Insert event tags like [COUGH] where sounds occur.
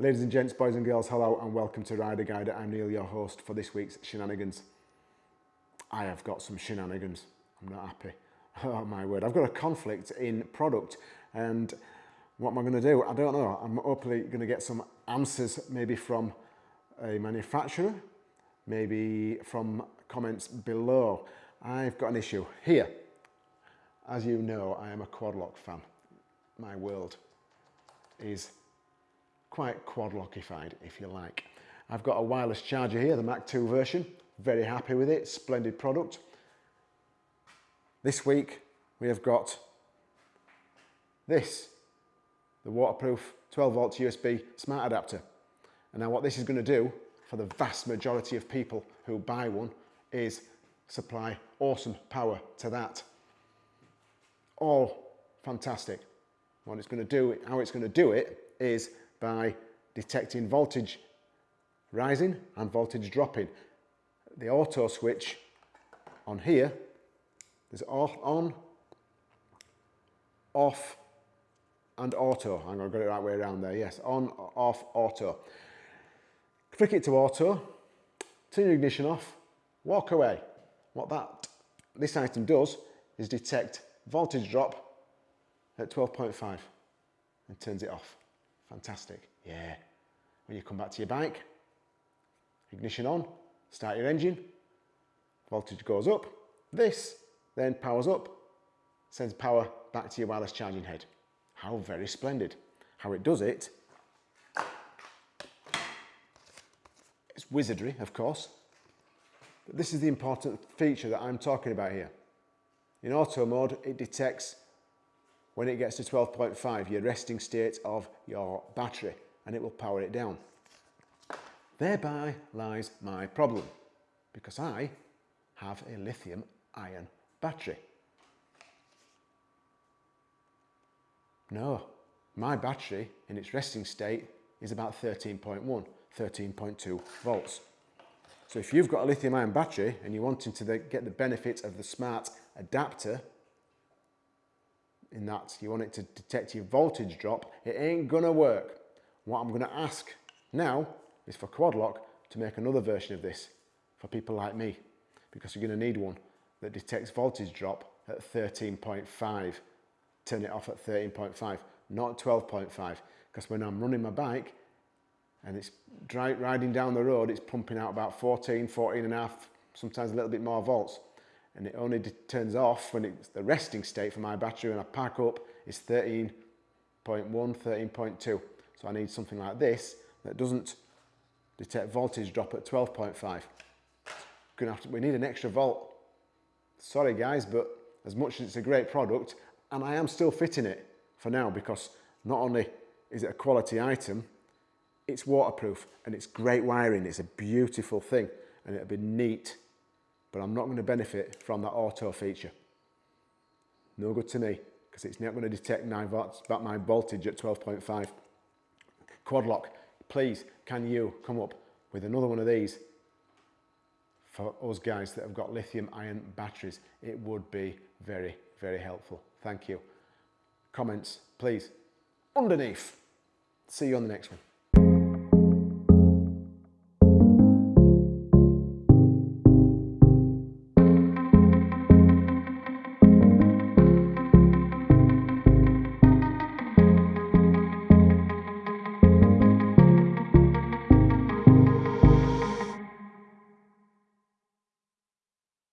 Ladies and gents, boys and girls, hello and welcome to Rider Guide. I'm Neil, your host for this week's shenanigans. I have got some shenanigans. I'm not happy. [LAUGHS] Oh my word. I've got a conflict in product and what am I going to do? I don't know. I'm hopefully going to get some answers maybe from a manufacturer, maybe from comments below. I've got an issue here. As you know, I am a quadlock fan. My world is quite quadlockified, if you like. I've got a wireless charger here, the Mac 2 version. Very happy with it, splendid product. This week, we have got this, the waterproof 12 volt USB smart adapter. And now what this is going to do for the vast majority of people who buy one is supply awesome power to that. All fantastic. What it's going to do, how it's going to do it is by detecting voltage rising and voltage dropping. The auto switch on here, there's on, off and auto. I'm going to get it right way around there. Yes, on, off, auto. Flick it to auto, turn your ignition off, walk away. What that this item does is detect voltage drop at 12.5 and turns it off. Fantastic. Yeah. When you come back to your bike, ignition on, start your engine, voltage goes up. This then powers up, sends power back to your wireless charging head. How very splendid. How it does it, it's wizardry, of course, but this is the important feature that I'm talking about here. In auto mode, it detects when it gets to 12.5, your resting state of your battery, and it will power it down. Thereby lies my problem, because I have a lithium ion battery. No, my battery in its resting state is about 13.1, 13.2 volts. So if you've got a lithium ion battery and you're wanting to get the benefit of the smart adapter in that you want it to detect your voltage drop, it ain't gonna work. What I'm gonna ask now is for Quadlock to make another version of this for people like me, because you're gonna need one that detects voltage drop at 13.5. Turn it off at 13.5, not 12.5, because when I'm running my bike and it's riding down the road, it's pumping out about 14, 14 and a half, sometimes a little bit more volts and it only turns off when it's the resting state for my battery when I pack up is 13.1, 13.2. So I need something like this that doesn't detect voltage drop at 12.5. Gonna have to, we need an extra volt. Sorry guys, but as much as it's a great product, and I am still fitting it for now because not only is it a quality item, it's waterproof and it's great wiring. It's a beautiful thing and it'll be neat but I'm not going to benefit from that auto feature. No good to me because it's not going to detect 9 volts, about my voltage at 12.5. Quadlock, please can you come up with another one of these for us guys that have got lithium ion batteries? It would be very, very helpful. Thank you. Comments, please, underneath. See you on the next one.